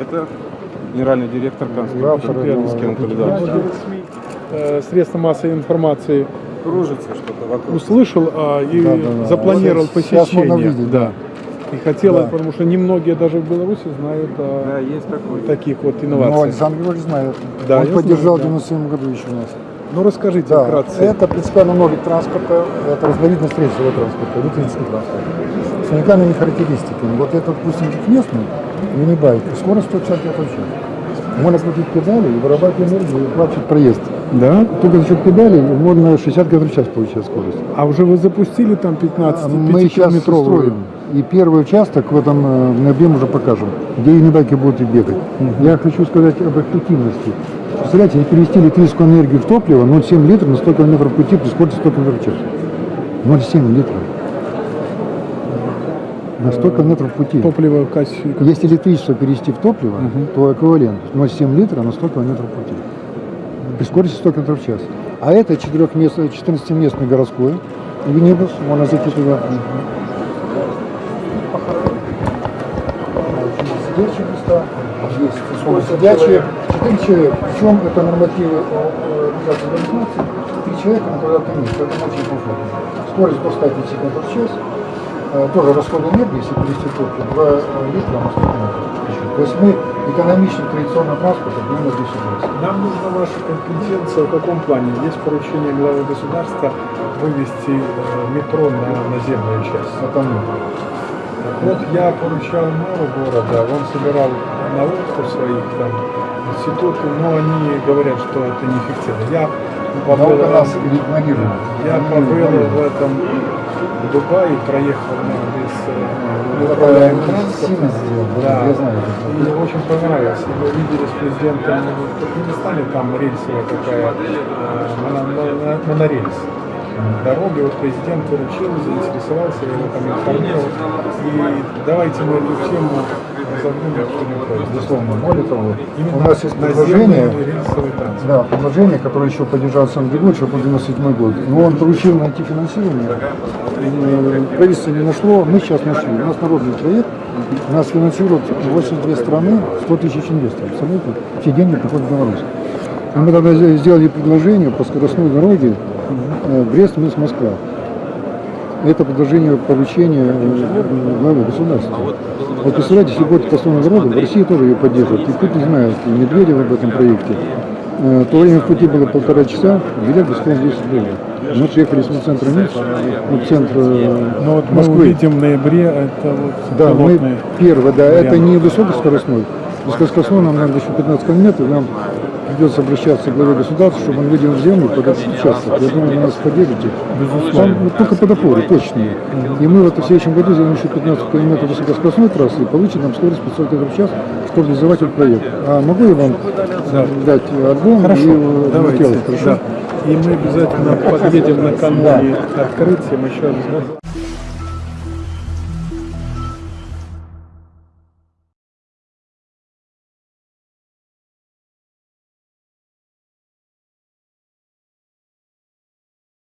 Это генеральный директор. СМИ, э, средства массовой информации Кружится что-то вокруг. услышал а, и Да, да, да. запланировал Вот сейчас можно посещение. видеть, да. И хотел, Да. потому что немногие даже в Беларуси знают о Да, есть такой. таких вот Ну, инновациях. Александр Григорьевич знает. Да, Он поддержал знаю, в да. 97 году еще нас. Ну расскажите Да, вкратце. это принципиально новый транспорта, это разновидность рельсового транспорта, электрический транспорт. С уникальными характеристиками. Вот этот, допустим, местный, мини-байк, скорость 150 км в. Можно крутить педали и вырабатывать энергию и оплачивать проезд. Да? Только за счет педалей можно 60 км в час получать скорость. А уже вы запустили там 15 Мы сейчас строим. И первый участок в этом э, в ноябре уже покажем, где юнибайки будут и бегать. Я хочу сказать об эффективности. Представляете, они перевести электрическую энергию в топливо 0,7 литров на 100 км пути при скорости 100 км в час. 0,7 литров. На 100 км пути. Топливо касси. Если электричество перевести в топливо, то эквивалент 0,7 литра на 100 км пути. При скорости 100 км в час. А это 14-местный городской юнибус, можно зайти туда. Сидячие места, есть сидячие, 4 человека. Причем это нормативы организации организации, 3 человека на квадратный метр, это очень комфортно. Скорость до 150 км в час, тоже расход энергии, если перевести в топливо, 2 литра на 100 км. То есть мы экономичны традиционного транспорта примерно 220. Нам нужна ваша компетенция в каком плане? Есть поручение главы государства вывести э, метро на наземную часть. Это мы. Вот я поручал мэру города, он собирал науку своих там институты, но они говорят, что это неэффективно. Я побыл, нас игнорирует. я побыл в этом в Дубае, проехал без э, Это управляемый сильно транспорт. сделал, Да. я знаю. И очень понравилось. Мы видели с президентом в Туркменистане, там рельсовая такая, э, моно- моно- монорельс. Дороги, вот президент выручил, заинтересовался, я его там информировал. И давайте мы эту тему Безусловно. Того, Именно у нас есть предложение, да, предложение, которое еще поддержал сам Григорьевич, по 97 год. Но он поручил найти финансирование. Э, Правительство не нашло, мы сейчас нашли. У нас народный проект, нас финансируют 82 страны, 100 тысяч инвесторов. Представляете? Все деньги приходят в Беларусь. И мы тогда сделали предложение по скоростной дороге э, Брест, Минск, Москва. Это предложение поручения э, главы государства. Вот представляете, если будет построена дорога, в России тоже ее поддерживают. И Путин знает, и Медведев об этом проекте. Э, То время в пути было полтора часа, билет бесплатно 10 долларов. Мы приехали с центра Минска, в центр э, Но вот мы Москвы. увидим в ноябре, это вот Да, мы первый, да, это вариант. не высокоскоростной. Высокоскоростной нам надо еще 15 километров, нам придется обращаться к главе государства, чтобы он выделил землю под этот участок. Я думаю, вы нас поддержите. Там ну, только под опоры, точные. И мы в следующем году сделаем еще 15 километров высокоскоростной трассы и получим нам скорость 500 км в час, чтобы реализовать этот проект. А могу я вам дать альбом Хорошо, и э, давайте. материалы, хорошо? Да. И мы обязательно подъедем накануне открытия, мы еще раз